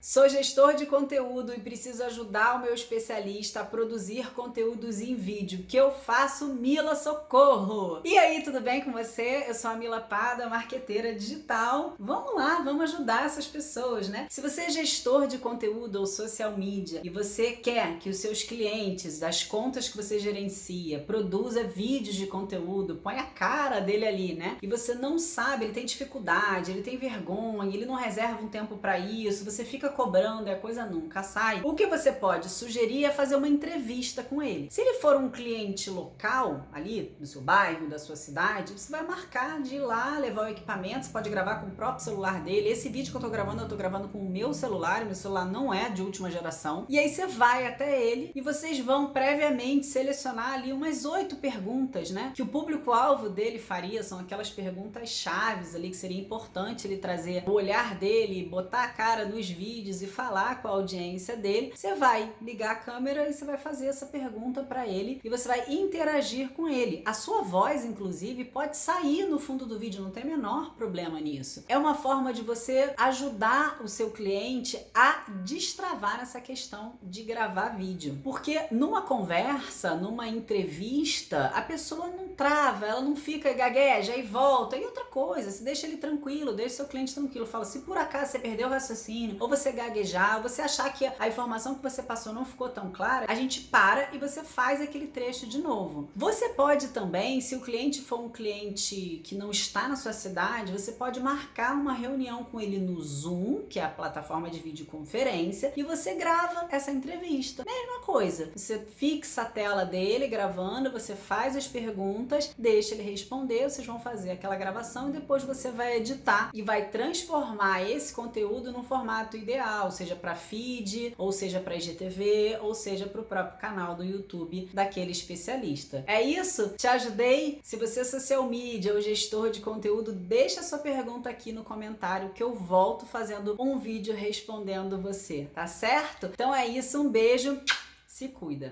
Sou gestor de conteúdo e preciso ajudar o meu especialista a produzir conteúdos em vídeo. que eu faço, Mila Socorro? E aí, tudo bem com você? Eu sou a Mila Pada, marqueteira digital. Vamos lá, vamos ajudar essas pessoas, né? Se você é gestor de conteúdo ou social media e você quer que os seus clientes, das contas que você gerencia, produza vídeos de conteúdo, põe a cara dele ali, né? E você não sabe, ele tem dificuldade, ele tem vergonha, ele não reserva um tempo para isso, você fica fica cobrando e a coisa nunca sai, o que você pode sugerir é fazer uma entrevista com ele. Se ele for um cliente local, ali do seu bairro, da sua cidade, você vai marcar de ir lá, levar o equipamento, você pode gravar com o próprio celular dele. Esse vídeo que eu tô gravando, eu tô gravando com o meu celular, meu celular não é de última geração. E aí você vai até ele e vocês vão previamente selecionar ali umas oito perguntas, né? Que o público-alvo dele faria, são aquelas perguntas chaves ali que seria importante ele trazer o olhar dele, botar a cara nos vídeos vídeos e falar com a audiência dele, você vai ligar a câmera e você vai fazer essa pergunta para ele e você vai interagir com ele. A sua voz, inclusive, pode sair no fundo do vídeo, não tem menor problema nisso. É uma forma de você ajudar o seu cliente a destravar essa questão de gravar vídeo. Porque numa conversa, numa entrevista, a pessoa não trava, ela não fica gagueja e volta. E outra coisa, se deixa ele tranquilo, deixa seu cliente tranquilo. Fala, se por acaso você perdeu o raciocínio, ou você você gaguejar, você achar que a informação que você passou não ficou tão clara, a gente para e você faz aquele trecho de novo. Você pode também, se o cliente for um cliente que não está na sua cidade, você pode marcar uma reunião com ele no Zoom, que é a plataforma de videoconferência, e você grava essa entrevista. Mesma coisa, você fixa a tela dele gravando, você faz as perguntas, deixa ele responder, vocês vão fazer aquela gravação e depois você vai editar e vai transformar esse conteúdo no formato ideal, seja para feed, ou seja para IGTV, ou seja para o próprio canal do YouTube daquele especialista. É isso? Te ajudei? Se você é social media ou gestor de conteúdo, deixa sua pergunta aqui no comentário que eu volto fazendo um vídeo respondendo você, tá certo? Então é isso, um beijo, se cuida!